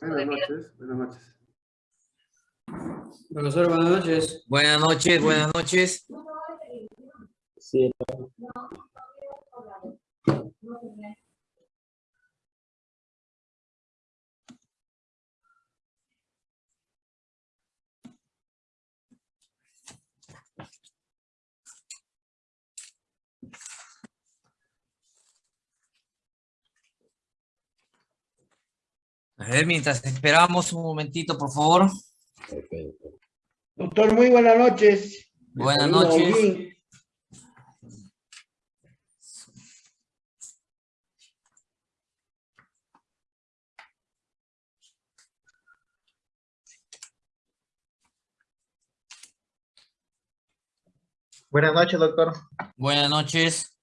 costo Buenas de vida. noches, buenas noches. Profesor, buenas noches. Buenas noches, buenas noches. Sí, A ver, mientras esperamos un momentito, por favor. perfecto. Doctor, muy buenas noches. Buenas noches. Buenas noches, doctor. Buenas noches.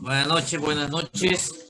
Buenas noches, buenas noches.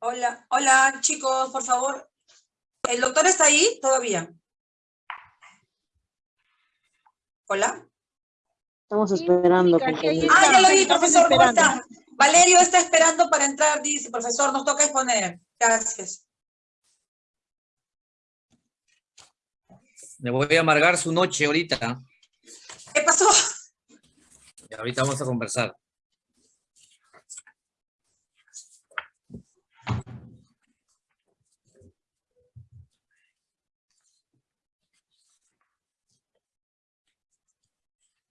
Hola, hola chicos, por favor. ¿El doctor está ahí todavía? Hola. Estamos esperando. compañero. Ah, ya lo vi, profesor, ¿cómo está? Valerio está esperando para entrar, dice, profesor, nos toca exponer. Gracias. Le voy a amargar su noche ahorita. ¿Qué pasó? Y ahorita vamos a conversar.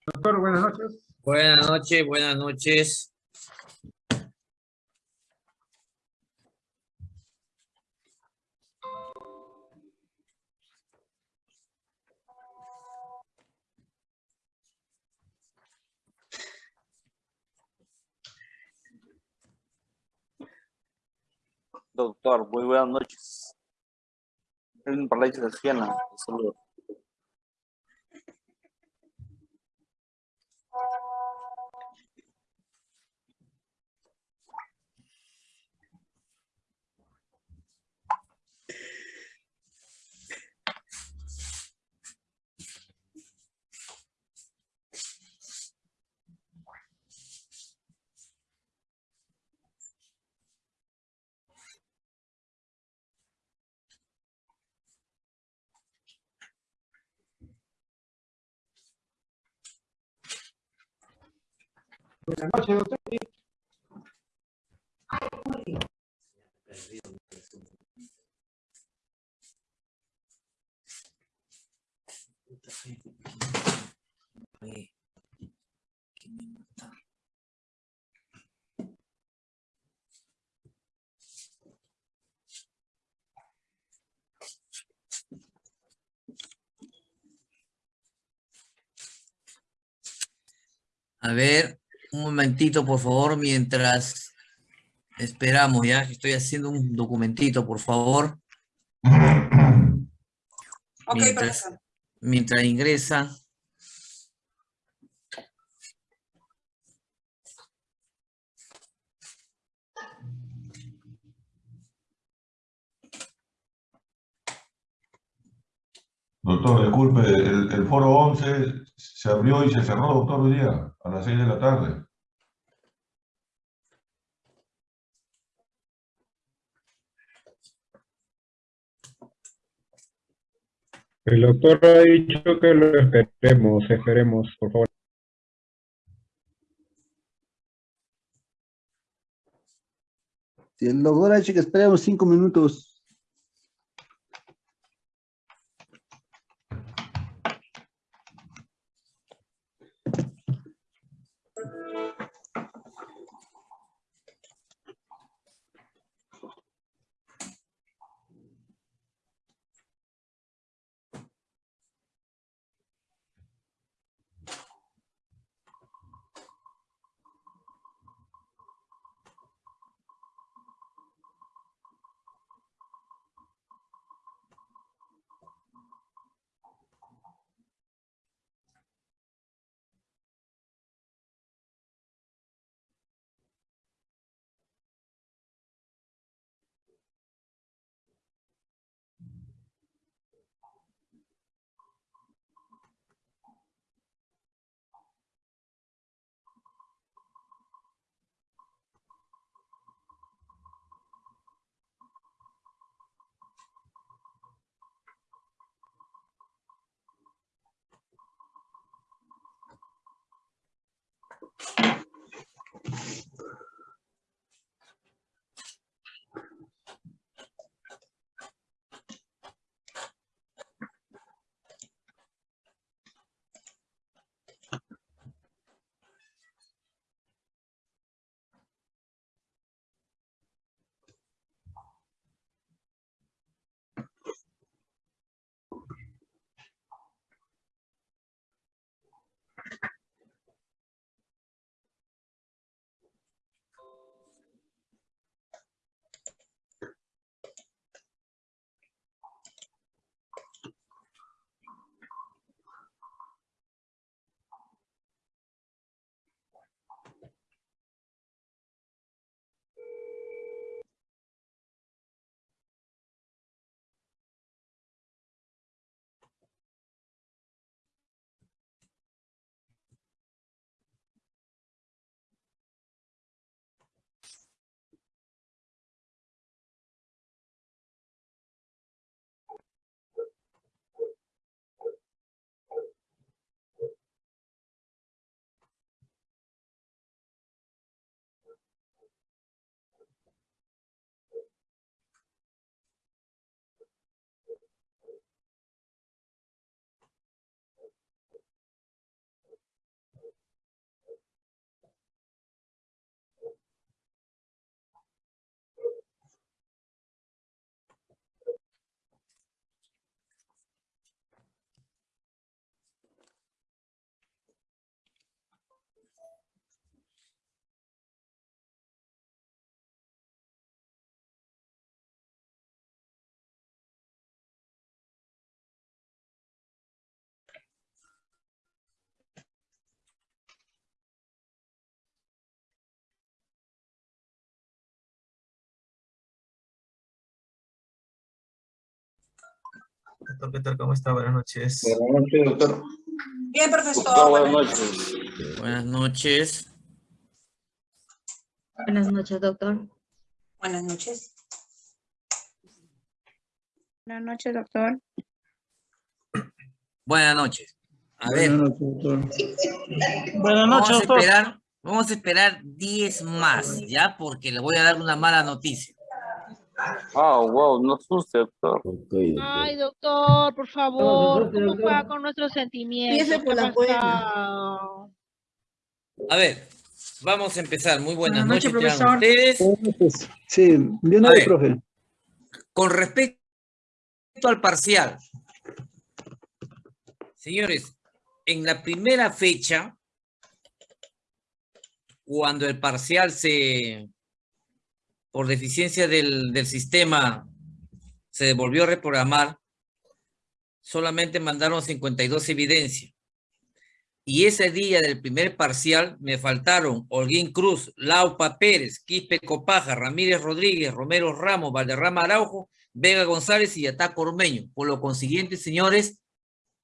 Doctor, buenas noches. Buenas noches, buenas noches. Doctor, muy buenas noches. Es un parálisis de Siena. Saludos. Buenas noches, doctor. A ver, un momentito, por favor, mientras esperamos, ya. Estoy haciendo un documentito, por favor. Ok, Mientras- profesor. Mientras ingresa. Doctor, disculpe, el, el foro 11 se abrió y se cerró, doctor, hoy día, a las 6 de la tarde. El doctor ha dicho que lo esperemos, esperemos, por favor. Si el doctor ha dicho que esperemos cinco minutos. Doctor, ¿qué tal? ¿Cómo está? Buenas noches. Buenas noches, doctor. Bien, profesor. Doctor, buenas buenas noches. Buenas noches. Buenas noches, doctor. Buenas noches. Buenas noches, doctor. Buenas noches. A ver, Buenas noches, doctor. Buenas vamos a esperar Vamos a esperar 10 más, ¿ya? Porque le voy a dar una mala noticia. Ah, wow, no asuste, doctor. Ay, doctor, por favor, ¿cómo juega con nuestros sentimientos? Por ¿Qué ha la? A ver, vamos a empezar. Muy buenas, Buenas noches, profesor. ustedes. Sí, de una A vez, ver. profe. Con respecto al parcial, señores, en la primera fecha, cuando el parcial se, por deficiencia del, del sistema, se devolvió a reprogramar, solamente mandaron 52 evidencias. Y ese día del primer parcial me faltaron Holguín Cruz, Laupa Pérez, Quispe Copaja, Ramírez Rodríguez, Romero Ramos, Valderrama Araujo, Vega González y Ataco Ormeño. Por lo consiguiente, señores,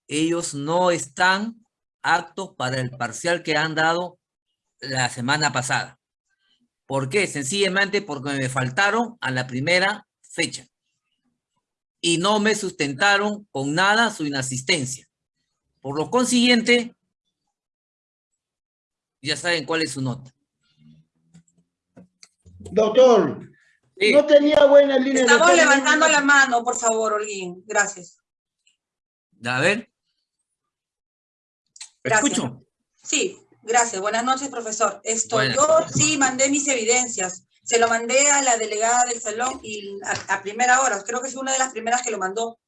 ellos no están aptos para el parcial que han dado la semana pasada. ¿Por qué? Sencillamente porque me faltaron a la primera fecha. Y no me sustentaron con nada su inasistencia. Por lo consiguiente, ya saben cuál es su nota. Doctor, Sí. no tenía buena línea de... Estamos levantando la mano, por favor, Olguín. Gracias. A ver. Gracias. Escucho. Sí, gracias. Buenas noches, profesor. Esto, yo sí mandé mis evidencias. Se lo mandé a la delegada del salón y a, a primera hora, creo que fue una de las primeras que lo mandó.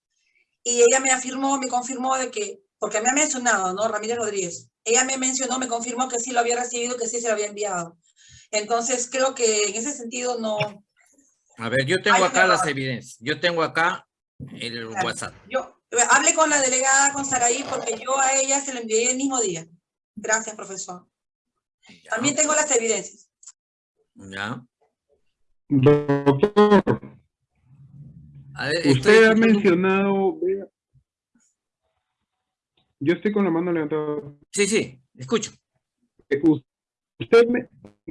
Y ella me afirmó, me confirmó de que, porque me ha mencionado, ¿no? Ramírez Rodríguez. Ella me mencionó, me confirmó que sí lo había recibido, que sí se lo había enviado. Entonces, creo que en ese sentido no, A ver, yo tengo Hay acá las evidencias. Yo tengo acá el Claro. WhatsApp. Yo hablé con la delegada, con Saraí, porque yo a ella se lo envié el mismo día. Gracias, profesor. También tengo las evidencias. Ya. Doctor, A ver, estoy usted ha mencionado... vea- Yo estoy con la mano levantada. Sí, sí, escucho. Eh, Usted me,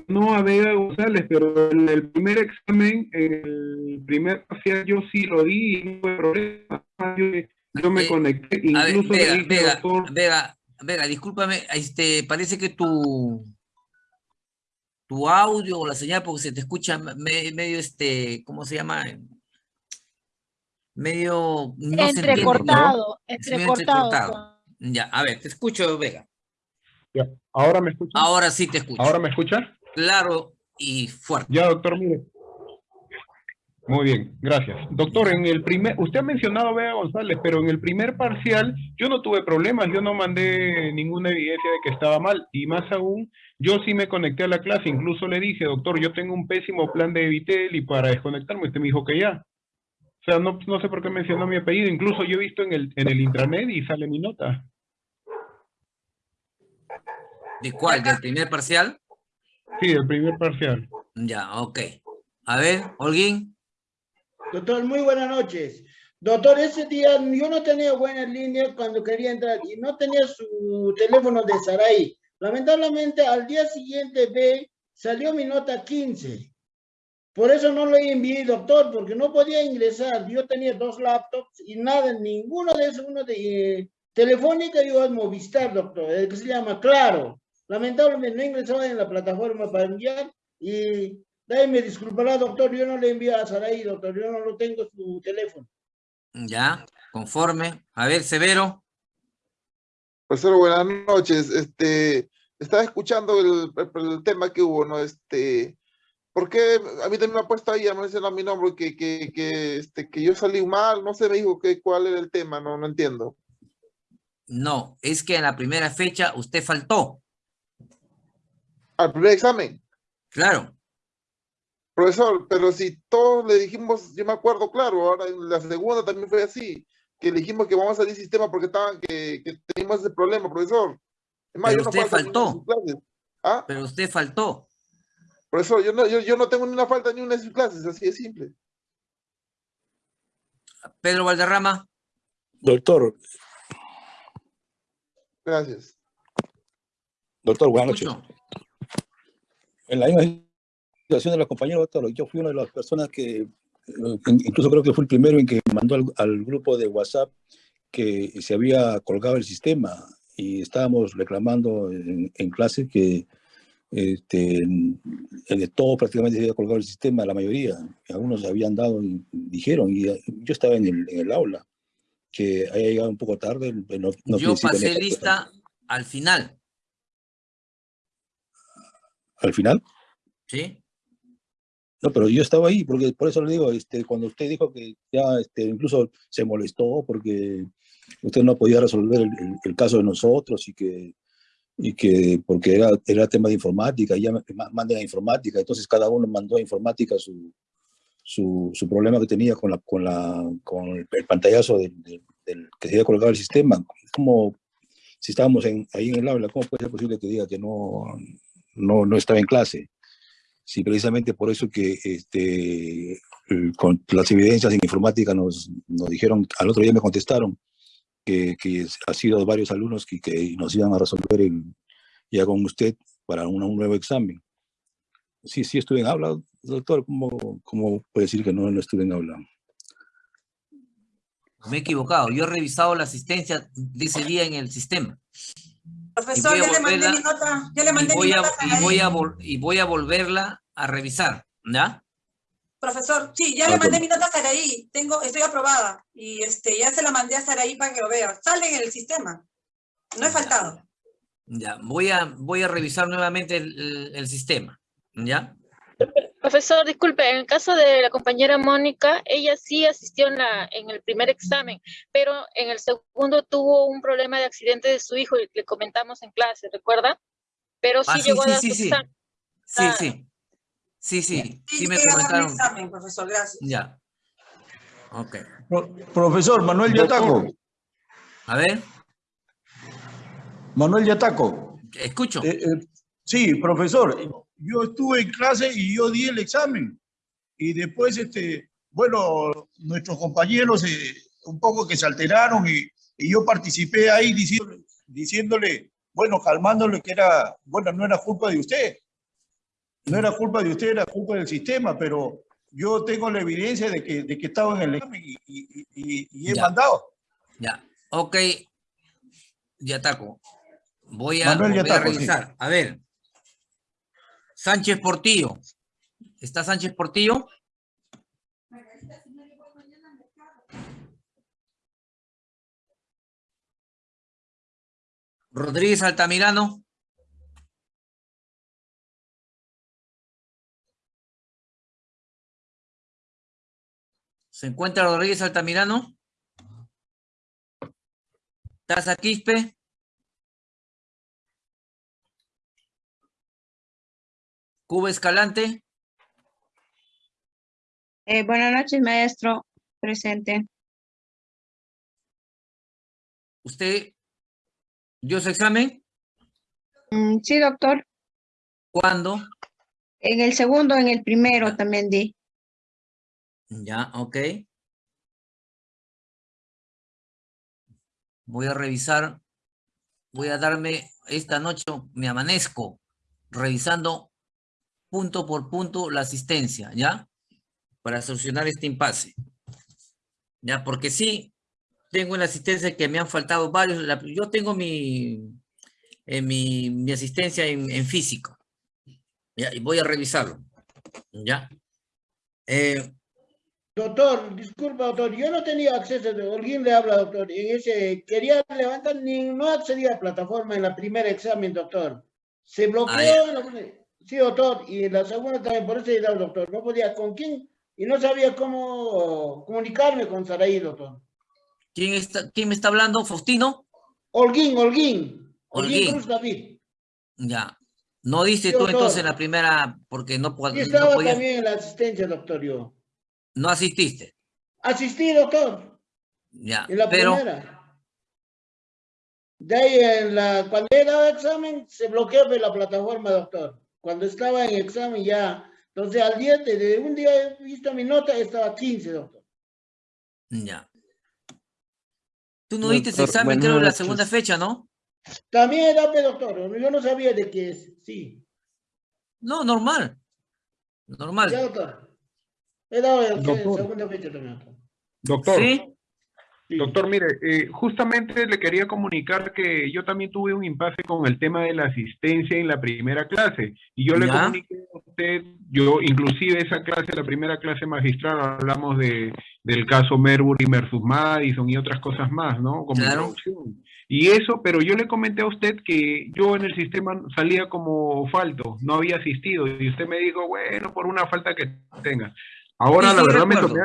no a Vega González, pero en el primer examen, en el primer parcial, yo sí lo di y no hubo problema. Yo, yo me Eh, conecté, A ver, incluso le Vega, dije, Vega, doctor, Vega, Vega, discúlpame, este, parece que tu, tu audio o la señal, porque se te escucha me- medio, este, ¿cómo se llama? Medio, no se entiende, ¿no? entrecortado, Es medio entrecortado. entrecortado. Ya, a ver, te escucho, Vega. ya, ¿ahora me escucha? Ahora sí te escucho. ¿Ahora me escucha? Claro y fuerte. Ya, doctor, mire. Muy bien, gracias. Doctor, en el primer, usted ha mencionado a González, pero en el primer parcial yo no tuve problemas, yo no mandé ninguna evidencia de que estaba mal, y más aún, yo sí me conecté a la clase, incluso le dije, doctor, yo tengo un pésimo plan de Evitel y para desconectarme, usted me dijo que ya. O sea, no, no sé por qué mencionó mi apellido, incluso yo he visto en el, en el intranet y sale mi nota. ¿De cuál? ¿Del primer parcial? Sí, el primer parcial. Ya, ok. A ver, Holguín. Doctor, muy buenas noches. Doctor, ese día yo no tenía buena línea cuando quería entrar y no tenía su teléfono de Saray. Lamentablemente, al día siguiente ve, salió mi nota 15. Por eso no lo envié, doctor, porque no podía ingresar. Yo tenía dos laptops y nada, ninguno de esos, uno de eh, Telefónica y otro Movistar, doctor, el que se llama Claro. Lamentablemente no ingresaba en la plataforma para enviar y me disculpará, doctor, yo no le envío a Saraí, doctor, yo no lo tengo su teléfono. Ya, conforme. A ver, Severo. Profesor, buenas noches. Este, estaba escuchando el, el- el tema que hubo, ¿no? Este, ¿por qué a mí también me ha puesto ahí, me mencionado mi nombre, que, que, que, este, que yo salí mal? No sé, me dijo que cuál era el tema, no, no entiendo. No, es que en la primera fecha usted faltó. Al primer examen. Claro. Profesor, pero si todos le dijimos, yo me acuerdo, claro, ahora en la segunda también fue así, que le dijimos que vamos a salir sistema porque estaban, que, que teníamos ese problema, profesor. Es más, Pero yo no usted de faltó. sus clases. ¿Ah? Pero usted faltó. Profesor, yo no, yo, yo no tengo ni una falta ni una de sus clases, así de simple. Pedro Valderrama. Doctor, Gracias. doctor, buenas noches. En la misma de la compañera, doctor, yo fui una de las personas que, eh, incluso creo que fue el primero en que mandó al, al grupo de WhatsApp que se había colgado el sistema y estábamos reclamando en, en clase que este, el de todo prácticamente se había colgado el sistema, la mayoría. Algunos habían dado, y dijeron, y eh, yo estaba en el, en el aula, que haya llegado un poco tarde. No, Yo pasé lista al final, Al final. ¿sí? No, pero yo estaba ahí, porque por eso le digo, este, cuando usted dijo que ya este, incluso se molestó porque usted no podía resolver el, el- el caso de nosotros y que, y que porque era, era tema de informática, ya me- ma- manden a informática, entonces cada uno mandó a informática su, su, su problema que tenía con, la, con, la, con el, pantallazo del, del- del que se había colgado el sistema. Como si estábamos en, ahí en el aula, ¿cómo puede ser posible que diga que no, no, no estaba en clase? Sí, precisamente por eso que este, el- con las evidencias en informática nos, nos dijeron, al otro día me contestaron que, que ha sido varios alumnos que, que nos iban a resolver el, ya con usted para una- un nuevo examen. Sí, sí estuve en aula, doctor, ¿cómo, cómo puede decir que no, no estuve en aula? Me he equivocado. Yo he revisado la asistencia de ese día en el sistema. Profesor, ya le mandé mi nota, ya le Y mandé mi voy, a, nota a y, voy a vol- y voy a volverla a revisar, ¿ya? Profesor, sí, ya le mandé mi nota a Saraí, tengo, estoy aprobada, y este, ya se la mandé a Saraí para que lo vea, sale en el sistema, no he faltado. Ya, voy a, voy a revisar nuevamente el, el- el sistema, ¿ya? Profesor, disculpe, en el caso de la compañera Mónica, ella sí asistió en, la, en el primer examen, pero en el segundo tuvo un problema de accidente de su hijo y le comentamos en clase, ¿recuerda? Pero sí Ah, llegó sí, a dar sí, su sí. examen. Sí, Ah. sí. Sí, sí, sí me comentaron. examen, profesor, gracias. Ya. Ok. Pro- profesor Manuel Yataco. A ver, Manuel Yataco. escucho. Eh, eh, sí, profesor, yo estuve en clase y yo di el examen. Y después, este, bueno, nuestros compañeros eh, un poco que se alteraron y, y yo participé ahí diciéndole, diciéndole, bueno, calmándole que era, bueno, no era culpa de usted. No era culpa de usted, era culpa del sistema, pero yo tengo la evidencia de que, de que estaba en el examen y, y- y- y he Ya. mandado. Ya. Ok. Yataco. Voy a, Manuel voy a sí. revisar. A ver. Sánchez Portillo. ¿Está Sánchez Portillo? Rodríguez Altamirano. ¿Se encuentra Rodríguez Altamirano? Taza Quispe. Cuba Escalante. Eh, buenas noches, maestro. Presente. ¿Usted dio su examen? Mm, sí, doctor. ¿Cuándo? En el segundo, en el primero también di. Ya, ok. Voy a revisar. Voy a darme esta noche, me amanezco revisando punto por punto la asistencia, ¿ya? Para solucionar este impasse. Ya, porque sí, tengo en la asistencia que me han faltado varios. yo tengo mi, mi, mi asistencia en, físico. Y voy a revisarlo. ¿Ya? Eh, Doctor, disculpa, doctor, yo no tenía acceso, alguien le habla, doctor, en ese, quería levantar, ni no accedía a plataforma en la primera examen, doctor. Se bloqueó, Ah, sí, doctor, y en la segunda también, por eso he dado, doctor, no podía con quién, y no sabía cómo comunicarme con Saraí, doctor. ¿quién, está, ¿Quién me está hablando? ¿Faustino? Holguín, Holguín, Holguín. Cruz David. Ya. No Sí, tú doctor. entonces la primera porque no, no estaba también en la asistencia, doctor, yo. No asististe. Asistí, doctor. Ya. En la Pero, primera. De ahí, en la, cuando he dado examen, se bloqueó la plataforma, doctor. Cuando estaba en examen ya. Entonces, al día, de, de un día he visto mi nota, estaba 15, doctor. ya. Tú no diste ese examen, creo, en la noches. segunda fecha, ¿no? También dado, doctor. Yo no sabía de qué es. Sí. No, normal. Normal. Ya, doctor. He dado el- Doctor. segunda fecha también, doctor. Doctor, ¿Sí? Doctor, mire, eh, justamente le quería comunicar que yo también tuve un impasse con el tema de la asistencia en la primera clase. Y yo le comuniqué a usted, yo inclusive esa clase, la primera clase magistral, hablamos de, del caso Merbury versus Madison y otras cosas más, ¿no? Como Claro. Y eso, pero yo le comenté a usted que yo en el sistema salía como falto, no había asistido. Y usted me dijo, bueno, por una falta que tenga. Ahora, Sí, la verdad, me, recuerdo.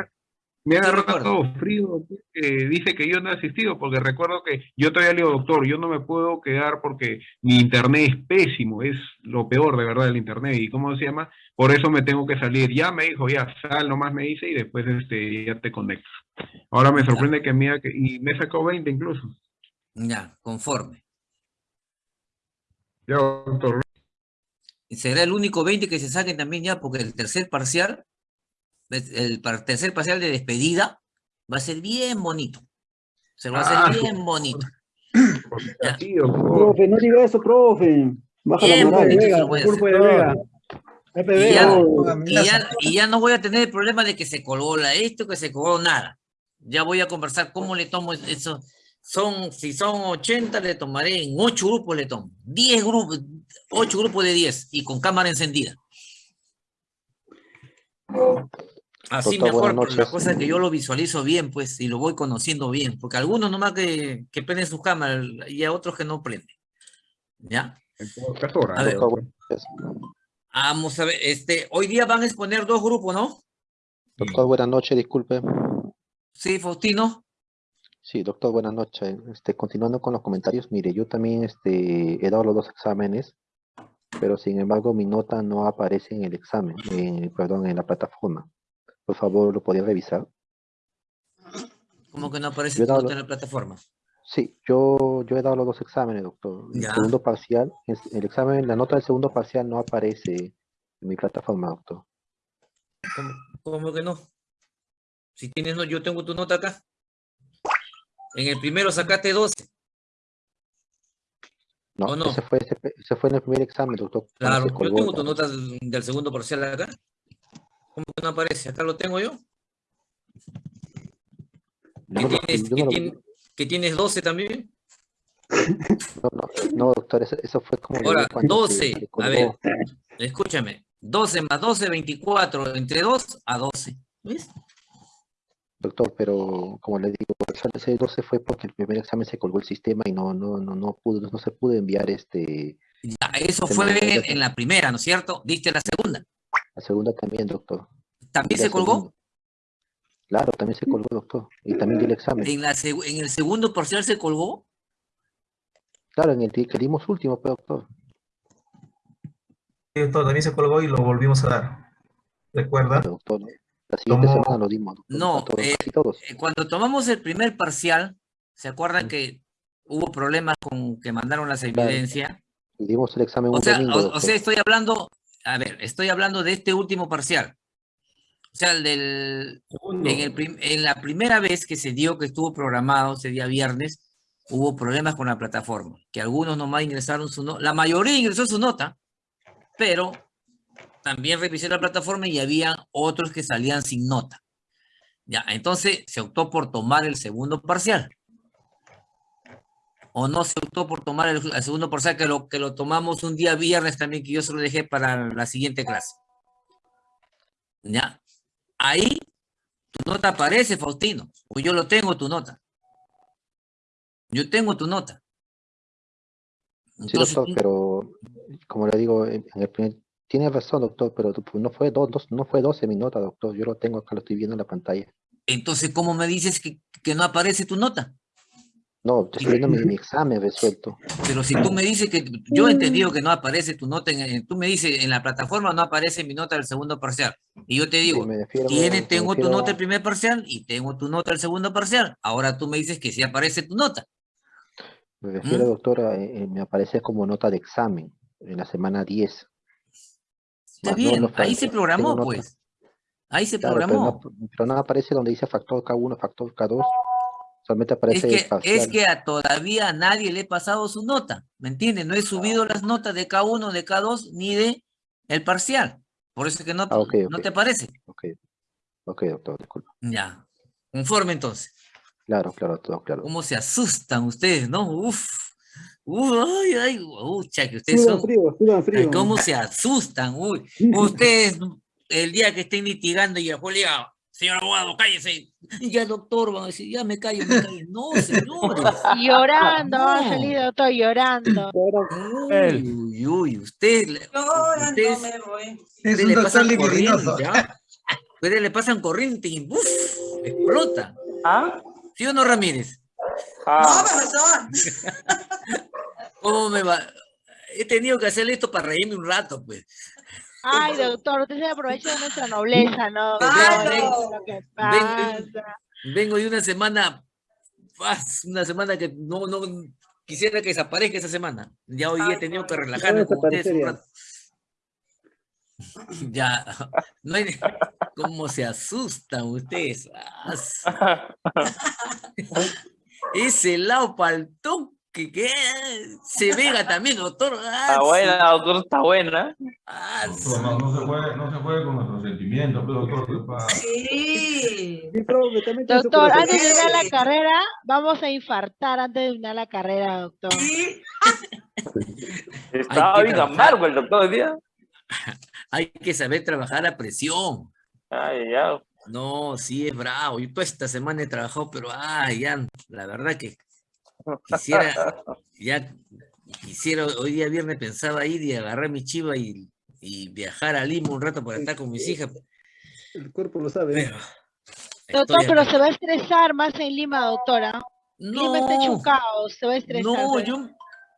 me agarrado frío que dice que yo no he asistido, porque recuerdo que yo todavía le digo, doctor, yo no me puedo quedar porque mi internet es pésimo, es lo peor de verdad del internet. ¿Y cómo se llama? Por eso me tengo que salir. Ya me dijo, ya sal nomás me dice y después este, ya te conectas. Ahora me sorprende que me, ha- que- y me sacó 20 incluso. Ya, conforme. Ya, doctor. Será el único 20 que se saquen también ya, porque el tercer parcial, el tercer parcial de despedida va a ser bien bonito. Se va a Ah, hacer bien bonito. Doctor. Profe, no diga eso, profe. Baja la Bien moral. bonito a. Vega. Y FB, ya, y ya- y ya no voy a tener el problema de que se colgó la esto, que se colgó nada. Ya voy a conversar cómo le tomo eso. Son, si son 80, le tomaré en 8 grupos, le tomo. 10 grupos, 8 grupos de 10 y con cámara encendida. Así Doctor, mejor, pero la cosa es que yo lo visualizo bien, pues, y lo voy conociendo bien, porque algunos nomás que, que prenden sus cámaras y a otros que no prenden. ¿Ya? A ver, Doctor, vamos a ver, este, hoy día van a exponer dos grupos, ¿no? doctor, buenas noches, disculpe. Sí, Faustino. Sí, doctor, buenas noches. Este, continuando con los comentarios, mire, yo también este, he dado los dos exámenes, pero sin embargo mi nota no aparece en el examen, en- perdón, en la plataforma. Por favor, ¿lo podría revisar? ¿Cómo que no aparece nota lo- en la plataforma? Sí, yo, yo he dado los dos exámenes, doctor. El Ya. segundo parcial, el examen, la nota del segundo parcial no aparece en mi plataforma, doctor. ¿Cómo, cómo que no? Si tienes, no, yo tengo tu nota acá. En el primero sacaste 12. No, ¿O no? Ese, fue, ese, ese fue en el primer examen, doctor. Claro, yo tengo tu nota del segundo parcial acá. ¿Cómo que no aparece? Acá lo tengo yo. ¿Que no tienes, que no tien- que tienes 12 también? No, no, no, doctor, eso, eso fue como... Ahora, digo cuando se- 12. se A ver, escúchame. 12 más 12, 24. Entre 2 a 12. ¿Ves? Doctor, pero como le digo, ese 12 fue porque el primer examen se colgó el sistema y no, no, no, no pudo, no se pudo enviar este... Ya, eso fue en, en la primera, ¿no es cierto? Diste la segunda. La segunda también, doctor. ¿También se colgó? segunda. Claro, también se colgó, doctor. Y también di el examen. ¿En, la seg- ¿En el segundo parcial se colgó? Claro, en el que dimos último, pero, doctor. Sí, doctor, también se colgó y lo volvimos a dar. ¿Recuerda? Doctor, la siguiente ¿Cómo? semana lo dimos, doctor. No, eh, casi todos. eh, cuando tomamos el primer parcial, ¿se acuerdan que hubo problemas con que mandaron las evidencias? Y dimos el examen O un sea, domingo, o, sea, estoy hablando, a ver, estoy hablando de este último parcial. O sea, el del, en, el prim- en la primera vez que se dio, que estuvo programado ese día viernes, hubo problemas con la plataforma, que algunos nomás ingresaron su nota, la mayoría ingresó su nota, pero también revisé la plataforma y había otros que salían sin nota. Ya, entonces se optó por tomar el segundo parcial. O no se optó por tomar el, el segundo parcial, que lo, que lo tomamos un día viernes también, que yo se lo dejé para la siguiente clase. Ya, ahí tu nota aparece, Faustino, o yo lo tengo tu nota. Yo tengo tu nota. Sí, doctor, pero como le digo, en el primer, tiene razón, doctor, pero no fue dos, dos- no fue 12 mi nota, doctor. Yo lo tengo acá, lo estoy viendo en la pantalla. entonces, ¿cómo me dices que, que no aparece tu nota? No, estoy viendo mi, mi examen resuelto. Pero si tú me dices que yo he entendido que no aparece tu nota, en, tú me dices en la plataforma no aparece mi nota del segundo parcial. Y yo te digo, refiero- tiene, tengo tu nota del primer parcial y tengo tu nota del segundo parcial. Ahora tú me dices que sí aparece tu nota. Me refiero, ¿Mm? doctora, eh, eh, me aparece como nota de examen en la semana 10. Está Más bien, ahí se programó, pues. Ahí se Claro, pero programó. no, pero no aparece donde dice factor K1, factor K2. Solamente Es aparece el que, es que a todavía a nadie le he pasado su nota, ¿me entiendes? No he subido las notas de K1, de K2, ni de el parcial. Por eso es que no, Ah, ok, no te aparece. Ok, ok, doctor, disculpa. Ya. Conforme entonces. Claro, claro, todo claro. ¿Cómo se asustan ustedes, no? Uf. Uf, ay, ay, ucha, que ustedes Sudan son... frío, sudan frío. Ay, ¿Cómo se asustan? Uy, ustedes, el día que estén litigando y el juez le diga, señor abogado, cállese. Ya, doctor, van a decir, ya me callo, me callo. No, señores. Llorando, No. salir doctor llorando. Uy, uy, uy, usted, le- Llorando ustedes, me voy. ustedes le pasan corriente, ¿ah? Ustedes le pasan corriente y ¡buf! explota. ¿Ah? ¿Sí o no, Ramírez? No, profesor. ¿Cómo me va? He tenido que hacer esto para reírme un rato, pues. Ay, doctor, usted se aprovecha de nuestra nobleza, ¿no? Es lo que pasa. Vengo de una semana, una semana que no, no quisiera que desaparezca esa semana. Ya hoy he tenido que relajarme con ustedes un rato. Ya, no hay, cómo se asustan ustedes. Ese lado paltón que, que se vega también, doctor. Ah, Está buena, doctor, está buena. Doctor, no, no se juegue, no se juegue con nuestros sentimientos, pero doctor, ¿qué pasa? Sí. Doctor, antes de terminar la carrera, vamos a infartar antes de terminar la carrera, doctor. Estaba que bien amargo el doctor hoy día. Hay que saber trabajar a presión. Ay, ya. No, sí es bravo. Yo toda esta semana he trabajado, pero ay, ya, la verdad que quisiera, ya quisiera, hoy día viernes pensaba ir y agarrar mi chiva y, y viajar a Lima un rato para estar con mis hijas. El cuerpo lo sabe. Doctor, Estoy pero acá. se va a estresar más en Lima, doctora. Lima está hecho un No. caos, se va a estresar. No, pero- yo,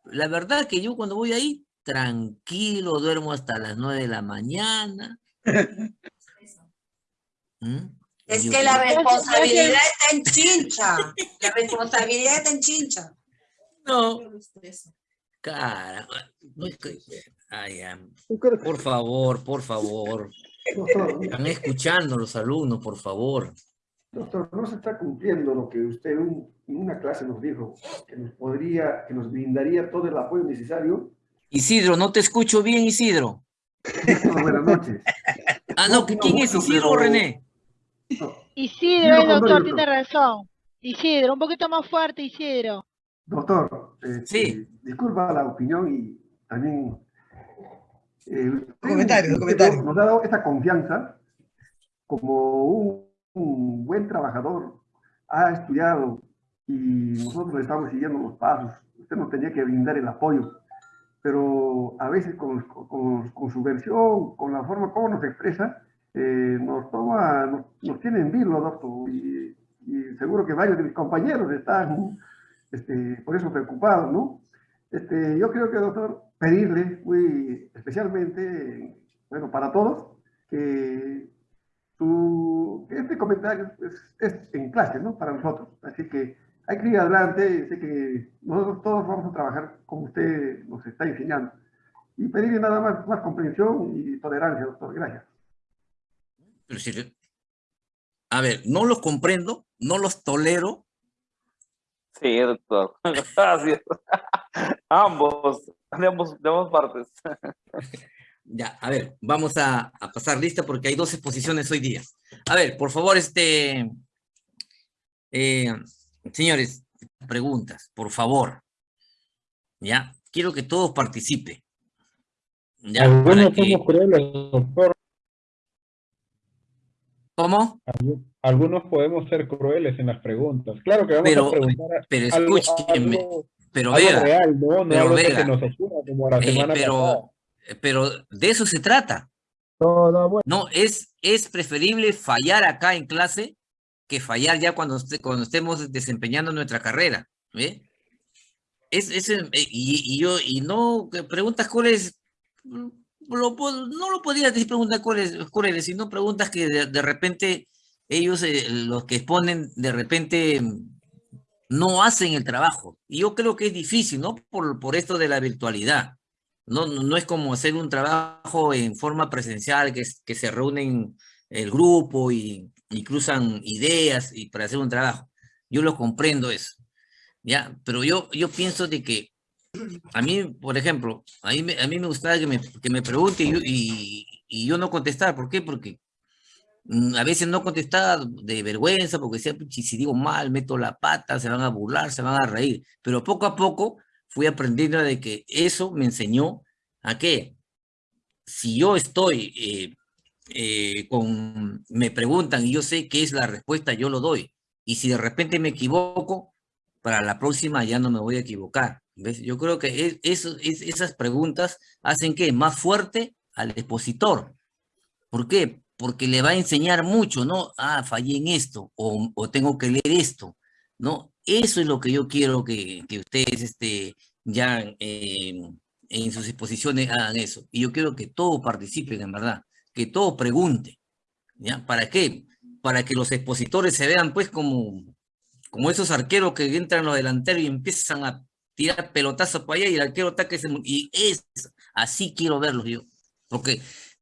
la verdad que yo cuando voy ahí, tranquilo, duermo hasta las nueve de la mañana. ¿Mm? Es Yo- que la responsabilidad está en chincha. La responsabilidad está en chincha. No. Cara, no ay, ya. por favor, por favor. Doctor, Están escuchando los alumnos, por favor. doctor, no se está cumpliendo lo que usted un- en una clase nos dijo, que nos podría, que nos brindaría todo el apoyo necesario. Isidro, no te escucho bien, Isidro. Buenas noches. Ah, no, ¿quién es Isidro o René? Isidro, el Isidro doctor tiene razón. Isidro, un poquito más fuerte, Isidro. Doctor, este, disculpa la opinión y también... eh, usted- Comentario, usted comentario. Nos ha dado esta confianza como un, un buen trabajador, ha estudiado y nosotros le estamos siguiendo los pasos. Usted nos tenía que brindar el apoyo, pero a veces con, con- con su versión, con la forma como nos expresa, eh, nos toma, nos, nos tiene en vilo, doctor, y, y seguro que varios de mis compañeros están este, por eso preocupados, ¿no? Este, yo creo que, doctor, pedirle muy especialmente, bueno, para todos, que su, este comentario es, es en clase, ¿no? Para nosotros. Así que hay que ir adelante, sé que nosotros todos vamos a trabajar como usted nos está enseñando. Y pedirle nada más, más comprensión y tolerancia, doctor. Gracias. Pero si- A ver, no los comprendo, no los tolero. Sí, doctor. Gracias. ambos, de ambos, de ambas partes. Ya, a ver, vamos a, a pasar lista porque hay dos exposiciones hoy día. A ver, por favor, este... eh, señores, preguntas, por favor. Ya, quiero que todos participen. Ya, para Algunos que- doctor. ¿Cómo? Algu- Algunos podemos ser crueles en las preguntas. Claro que vamos Pero- a preguntar pero algo- algo- pero algo Vega, real, ¿no? No pero que nos como la Eh, pero, pero de eso se trata. No, es, es preferible fallar acá en clase que fallar ya cuando, este- cuando estemos desempeñando nuestra carrera. ¿ve? Es, es, eh, y, y yo, y no, preguntas cuáles, mm, no lo podrías decir preguntas cuáles, sino preguntas que de, de repente ellos, eh, los que exponen, de repente mm, no hacen el trabajo. Y yo creo que es difícil, ¿no? Por, por esto de la virtualidad. No, no, no es como hacer un trabajo en forma presencial, que, que se reúnen el grupo y, y cruzan ideas y para hacer un trabajo. Yo lo comprendo eso. ¿ya? Pero yo, yo pienso de que a mí, por ejemplo, a mí, a mí me gustaba que me, que me pregunte y, yo- no contestar. ¿Por qué? Porque Mm, A veces no contestaba de vergüenza porque decía, "Puchi, si digo mal, meto la pata, se van a burlar, se van a reír. Pero poco a poco fui aprendiendo de que eso me enseñó a que si yo estoy eh, eh, con, me preguntan y yo sé qué es la respuesta, yo lo doy. Y si de repente me equivoco, para la próxima ya no me voy a equivocar. Yo creo que es- esas preguntas hacen que más fuerte al expositor. ¿Por qué? Porque le va a enseñar mucho, ¿no? Ah, fallé en esto, o, o tengo que leer esto, ¿no? Eso es lo que yo quiero que, que ustedes este, ya eh, en sus exposiciones hagan eso. Y yo quiero que todos participen, en verdad, que todos pregunten, ¿ya? ¿Para qué? Para que los expositores se vean, pues, como, como esos arqueros que entran los delanteros y empiezan a tirar pelotazos para allá y el arquero está que se... mu- Y es, así quiero verlos yo. Porque